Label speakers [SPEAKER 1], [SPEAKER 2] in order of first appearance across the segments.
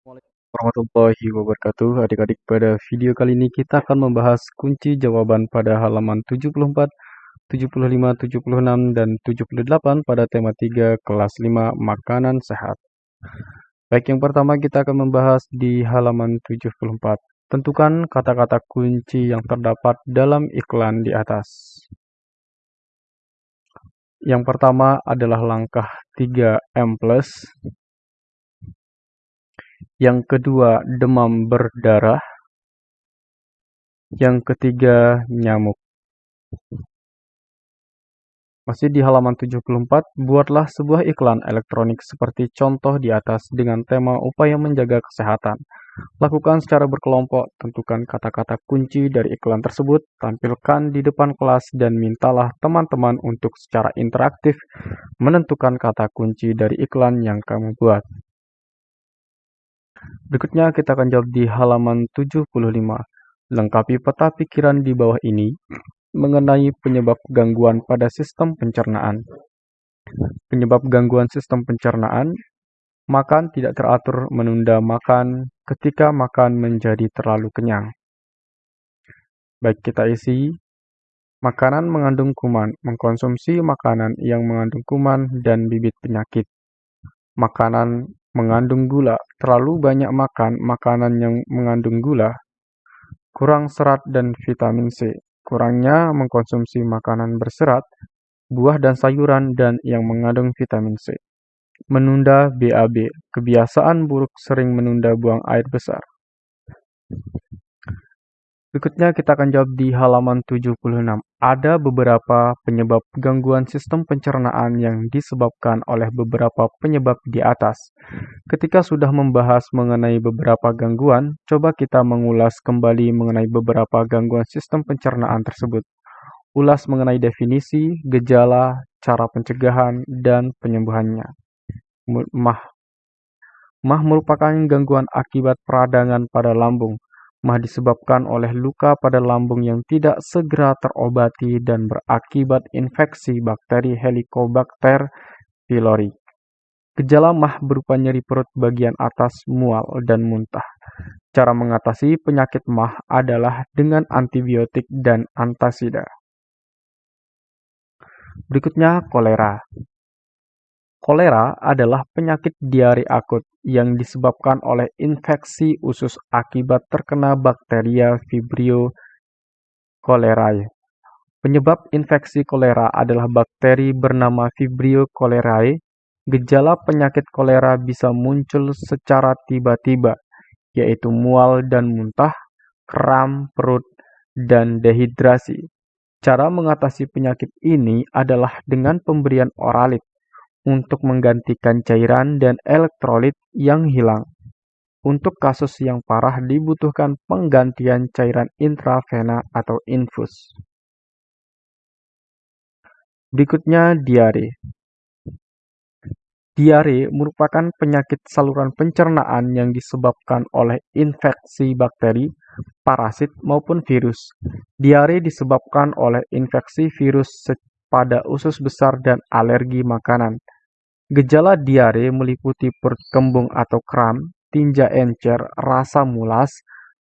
[SPEAKER 1] Assalamualaikum warahmatullahi wabarakatuh. Adik-adik, pada video kali ini kita akan membahas kunci jawaban pada halaman 74, 75, 76, dan 78 pada tema 3 kelas 5 makanan sehat. Baik, yang pertama kita akan membahas di halaman 74. Tentukan kata-kata kunci yang terdapat dalam iklan di atas. Yang pertama adalah langkah 3M+, yang kedua demam berdarah, yang ketiga nyamuk. Masih di halaman 74, buatlah sebuah iklan elektronik seperti contoh di atas dengan tema upaya menjaga kesehatan. Lakukan secara berkelompok, tentukan kata-kata kunci dari iklan tersebut, tampilkan di depan kelas dan mintalah teman-teman untuk secara interaktif menentukan kata kunci dari iklan yang kamu buat. Berikutnya kita akan jawab di halaman 75. Lengkapi peta pikiran di bawah ini mengenai penyebab gangguan pada sistem pencernaan. Penyebab gangguan sistem pencernaan, makan tidak teratur menunda makan ketika makan menjadi terlalu kenyang. Baik kita isi, makanan mengandung kuman, mengkonsumsi makanan yang mengandung kuman dan bibit penyakit. Makanan mengandung gula, terlalu banyak makan makanan yang mengandung gula, kurang serat dan vitamin C, kurangnya mengkonsumsi makanan berserat, buah dan sayuran dan yang mengandung vitamin C. Menunda BAB, kebiasaan buruk sering menunda buang air besar. Berikutnya kita akan jawab di halaman 76. Ada beberapa penyebab gangguan sistem pencernaan yang disebabkan oleh beberapa penyebab di atas. Ketika sudah membahas mengenai beberapa gangguan, coba kita mengulas kembali mengenai beberapa gangguan sistem pencernaan tersebut. Ulas mengenai definisi, gejala, cara pencegahan, dan penyembuhannya. Mah Mah merupakan gangguan akibat peradangan pada lambung mah disebabkan oleh luka pada lambung yang tidak segera terobati dan berakibat infeksi bakteri Helicobacter pylori. Gejala mah berupa nyeri perut bagian atas, mual, dan muntah. Cara mengatasi penyakit mah adalah dengan antibiotik dan antasida. Berikutnya kolera. Kolera adalah penyakit diare akut yang disebabkan oleh infeksi usus akibat terkena bakteria Vibrio cholerae. Penyebab infeksi kolera adalah bakteri bernama Vibrio cholerae. Gejala penyakit kolera bisa muncul secara tiba-tiba, yaitu mual dan muntah, kram perut, dan dehidrasi. Cara mengatasi penyakit ini adalah dengan pemberian oralit untuk menggantikan cairan dan elektrolit yang hilang. Untuk kasus yang parah dibutuhkan penggantian cairan intravena atau infus. Berikutnya diare. Diare merupakan penyakit saluran pencernaan yang disebabkan oleh infeksi bakteri, parasit, maupun virus. Diare disebabkan oleh infeksi virus pada usus besar dan alergi makanan. Gejala diare meliputi perut kembung atau kram, tinja encer, rasa mulas,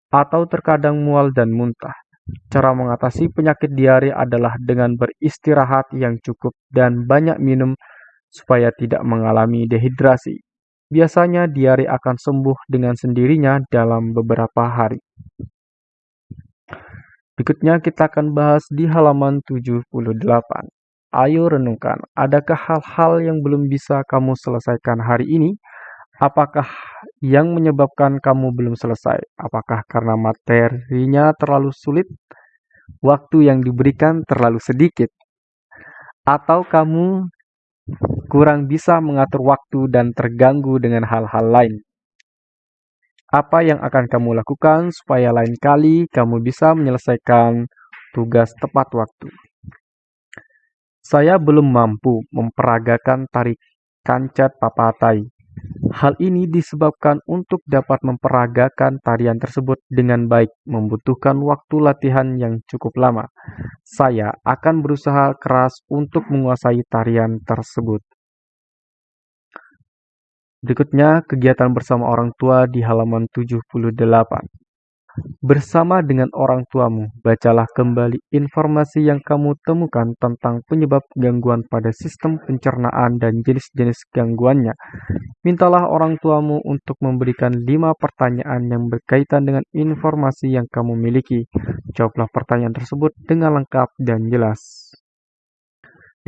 [SPEAKER 1] atau terkadang mual dan muntah. Cara mengatasi penyakit diare adalah dengan beristirahat yang cukup dan banyak minum supaya tidak mengalami dehidrasi. Biasanya diare akan sembuh dengan sendirinya dalam beberapa hari. Berikutnya kita akan bahas di halaman 78. Ayo renungkan, adakah hal-hal yang belum bisa kamu selesaikan hari ini? Apakah yang menyebabkan kamu belum selesai? Apakah karena materinya terlalu sulit? Waktu yang diberikan terlalu sedikit? Atau kamu kurang bisa mengatur waktu dan terganggu dengan hal-hal lain? Apa yang akan kamu lakukan supaya lain kali kamu bisa menyelesaikan tugas tepat waktu? Saya belum mampu memperagakan tari kancet papatai. Hal ini disebabkan untuk dapat memperagakan tarian tersebut dengan baik membutuhkan waktu latihan yang cukup lama. Saya akan berusaha keras untuk menguasai tarian tersebut. Berikutnya, kegiatan bersama orang tua di halaman 78. Bersama dengan orang tuamu, bacalah kembali informasi yang kamu temukan tentang penyebab gangguan pada sistem pencernaan dan jenis-jenis gangguannya. Mintalah orang tuamu untuk memberikan lima pertanyaan yang berkaitan dengan informasi yang kamu miliki. Jawablah pertanyaan tersebut dengan lengkap dan jelas.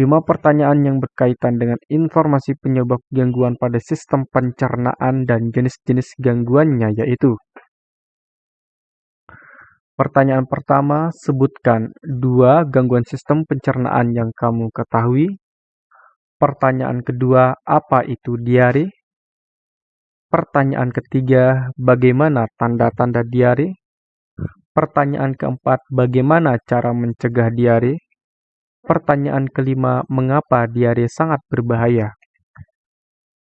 [SPEAKER 1] Lima pertanyaan yang berkaitan dengan informasi penyebab gangguan pada sistem pencernaan dan jenis-jenis gangguannya yaitu Pertanyaan pertama, sebutkan dua gangguan sistem pencernaan yang kamu ketahui. Pertanyaan kedua, apa itu diare? Pertanyaan ketiga, bagaimana tanda-tanda diare? Pertanyaan keempat, bagaimana cara mencegah diare? Pertanyaan kelima, mengapa diare sangat berbahaya?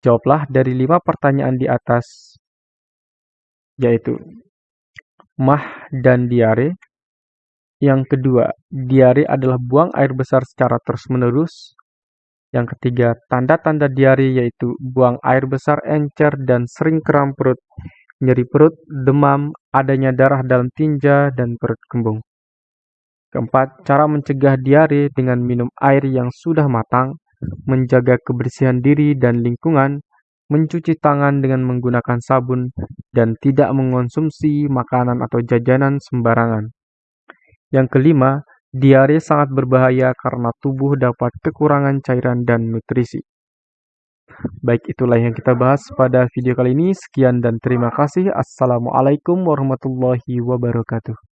[SPEAKER 1] Jawablah dari lima pertanyaan di atas, yaitu mah dan diare. Yang kedua, diare adalah buang air besar secara terus-menerus. Yang ketiga, tanda-tanda diare yaitu buang air besar encer dan sering kram perut, nyeri perut, demam, adanya darah dalam tinja, dan perut kembung. Keempat, cara mencegah diare dengan minum air yang sudah matang, menjaga kebersihan diri dan lingkungan, mencuci tangan dengan menggunakan sabun, dan tidak mengonsumsi makanan atau jajanan sembarangan. Yang kelima, diare sangat berbahaya karena tubuh dapat kekurangan cairan dan nutrisi. Baik, itulah yang kita bahas pada video kali ini. Sekian dan terima kasih. Assalamualaikum warahmatullahi wabarakatuh.